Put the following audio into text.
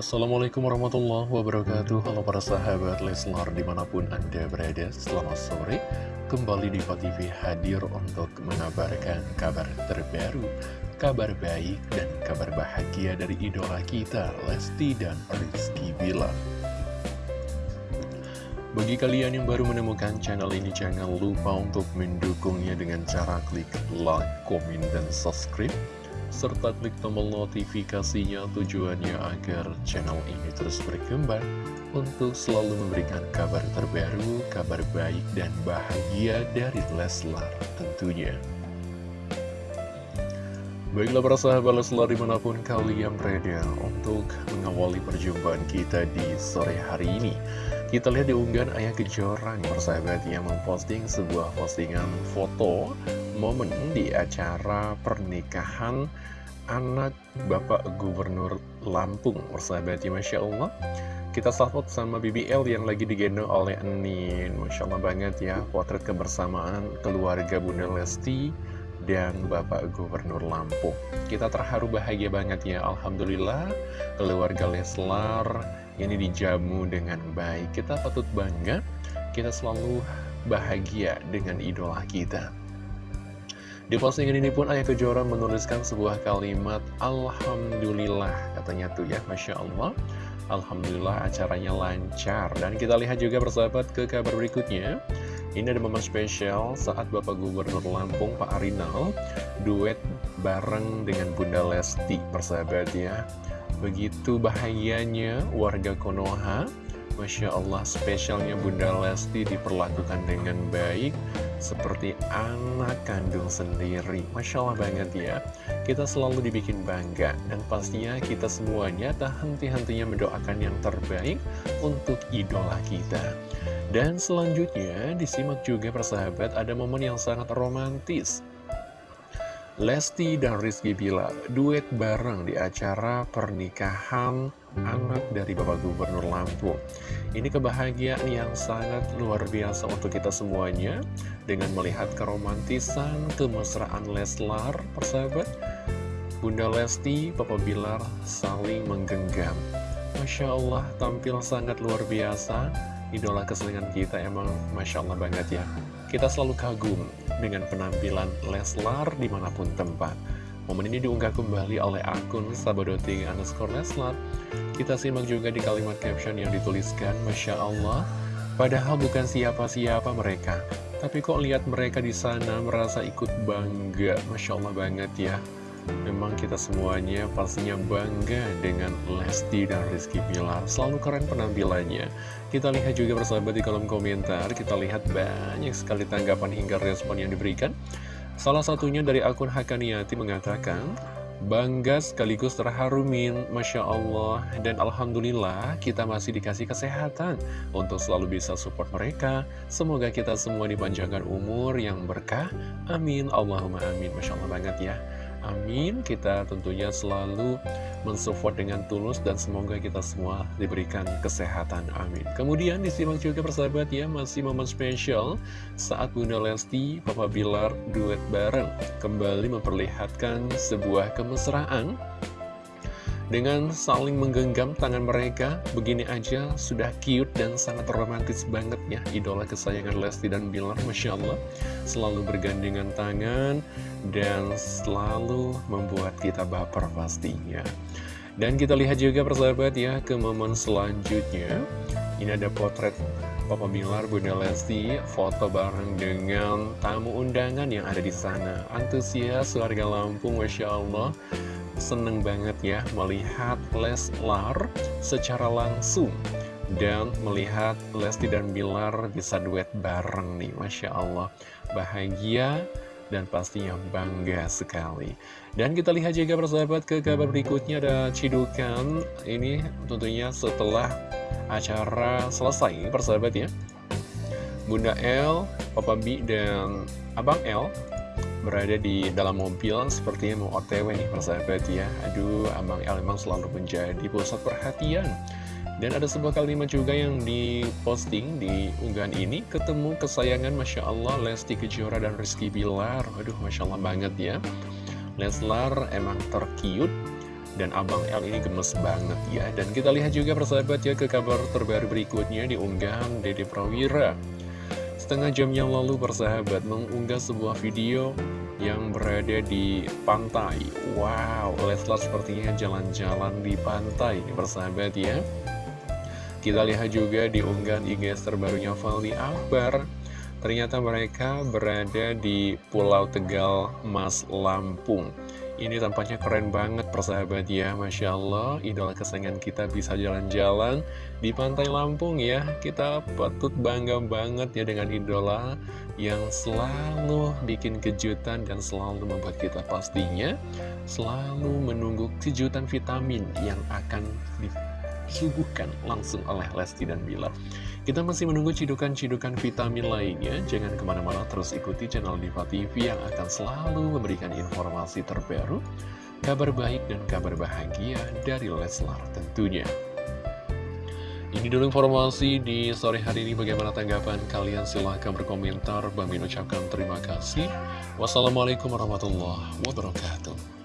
Assalamualaikum warahmatullahi wabarakatuh. Halo para sahabat Leslar di mana pun anda berada Selamat sore. Kembali di TV hadir untuk mengabarkan kabar terbaru Kabar baik dan kabar bahagia dari idola kita Lesti dan Rizky Bilar. Bagi kalian yang baru menemukan channel ini, jangan lupa untuk mendukungnya dengan cara klik like, komen, dan subscribe serta klik tombol notifikasinya tujuannya agar channel ini terus berkembang untuk selalu memberikan kabar terbaru, kabar baik dan bahagia dari Leslar tentunya. Baiklah para sahabat Leslar di mana pun kalian berada untuk mengawali perjumpaan kita di sore hari ini. Kita lihat di unggahan Ayah Kejorang persahabat yang memposting sebuah postingan foto momen di acara pernikahan anak Bapak Gubernur Lampung persahabat ya Masya Allah kita salvot sama BBL yang lagi digendong oleh Enin Masya Allah banget ya potret kebersamaan keluarga Bunda Lesti dan Bapak Gubernur Lampung. Kita terharu bahagia banget ya Alhamdulillah. Keluarga Leslar ini dijamu dengan baik. Kita patut bangga, kita selalu bahagia dengan idola kita. Di postingan ini pun Ayah Kejora menuliskan sebuah kalimat Alhamdulillah katanya tuh ya Masya Allah. Alhamdulillah acaranya lancar. Dan kita lihat juga persahabat ke kabar berikutnya Ini ada momen spesial saat Bapak Gubernur Lampung Pak Arinal Duet bareng dengan Bunda Lesti persahabat ya Begitu bahagianya warga Konoha Masya Allah spesialnya Bunda Lesti diperlakukan dengan baik Seperti anak kandung sendiri. Masya Allah banget ya. Kita selalu dibikin bangga Dan pastinya kita semuanya tak henti-hentinya mendoakan yang terbaik Untuk idola kita Dan selanjutnya disimak juga persahabat Ada momen yang sangat romantis Lesti dan Rizky Bilar duet bareng di acara pernikahan anak dari Bapak Gubernur Lampung. Ini kebahagiaan yang sangat luar biasa untuk kita semuanya dengan melihat keromantisan, kemesraan Leslar, persahabat. Bunda Lesti, Papa Bilar saling menggenggam. Masya Allah, tampil sangat luar biasa. Idola keselingan kita emang Masya Allah banget ya. Kita selalu kagum dengan penampilan Leslar di mana pun tempat. Momen ini diunggah kembali oleh akun Sabadoti underscore Leslar. Kita simak juga di kalimat caption yang dituliskan, Masya Allah, padahal bukan siapa-siapa mereka. Tapi kok lihat mereka di sana merasa ikut bangga, Masya Allah banget ya. Memang kita semuanya pastinya bangga dengan Lesti dan Rizky Pilar Selalu keren penampilannya. Kita lihat juga bersahabat di kolom komentar. Kita lihat banyak sekali tanggapan hingga respon yang diberikan. Salah satunya dari akun Hakaniati mengatakan Bangga sekaligus terharumin, Masya Allah. Dan Alhamdulillah kita masih dikasih kesehatan Untuk selalu bisa support mereka. Semoga kita semua dipanjangkan umur yang berkah. Amin. Allahumma amin. Masya Allah banget ya Amin. Kita tentunya selalu mensupport dengan tulus dan semoga kita semua diberikan kesehatan. Amin. Kemudian disimak juga persahabat ya, masih momen spesial saat Bunda Lesti, Papa Bilar duet bareng kembali memperlihatkan sebuah kemesraan dengan saling menggenggam tangan mereka, begini aja sudah cute dan sangat romantis banget ya Idola kesayangan Lesti dan Bilar, Masya Allah. Selalu bergandengan tangan dan selalu membuat kita baper pastinya. Dan kita lihat juga persahabat ya ke momen selanjutnya. Ini ada potret Papa Bilar, Bunda Lesti, foto bareng dengan tamu undangan yang ada di sana. Antusias warga Lampung, Masya Allah seneng banget ya melihat Leslar secara langsung dan melihat Lesti dan Bilar bisa duet bareng nih Masya Allah. Bahagia dan pastinya bangga sekali. Dan kita lihat juga persahabat ke kabar berikutnya ada Cidukan. Ini tentunya setelah acara selesai persahabat ya. Bunda L, Papa B, dan Abang L berada di dalam mobil sepertinya mau otw nih persahabat ya. Aduh, Abang El memang selalu menjadi pusat perhatian. Dan ada sebuah kalimat juga yang diposting di unggahan ini Ketemu kesayangan Masya Allah Lesti Kejora dan Rizky Bilar. Aduh, Masya Allah banget ya. Leslar emang terkiut Dan Abang L ini gemes banget ya. Dan kita lihat juga persahabat ya ke kabar terbaru berikutnya di unggahan Dede Prawira Setengah jam yang lalu persahabat mengunggah sebuah video yang berada di pantai. Wow, Leslar sepertinya jalan-jalan di pantai. Persahabat ya. Kita lihat juga di unggahan IG terbarunya Fali Akbar. Ternyata mereka berada di Pulau Tegal, Mas Lampung. Ini tampaknya keren banget persahabat ya Masya Allah, idola kesayangan kita bisa jalan-jalan di pantai Lampung ya. Kita patut bangga banget ya dengan idola yang selalu bikin kejutan dan selalu membuat kita pastinya Selalu menunggu kejutan vitamin yang akan disuguhkan langsung oleh Lesti dan Bilar kita masih menunggu cidukan-cidukan vitamin lainnya. Jangan ke mana-mana terus ikuti channel Diva TV yang akan selalu memberikan informasi terbaru, kabar baik dan kabar bahagia dari Leslar tentunya. Ini dulu informasi di sore hari ini. Bagaimana tanggapan kalian? Silahkan berkomentar. Bang Min ucapkan terima kasih. Wassalamualaikum warahmatullahi wabarakatuh.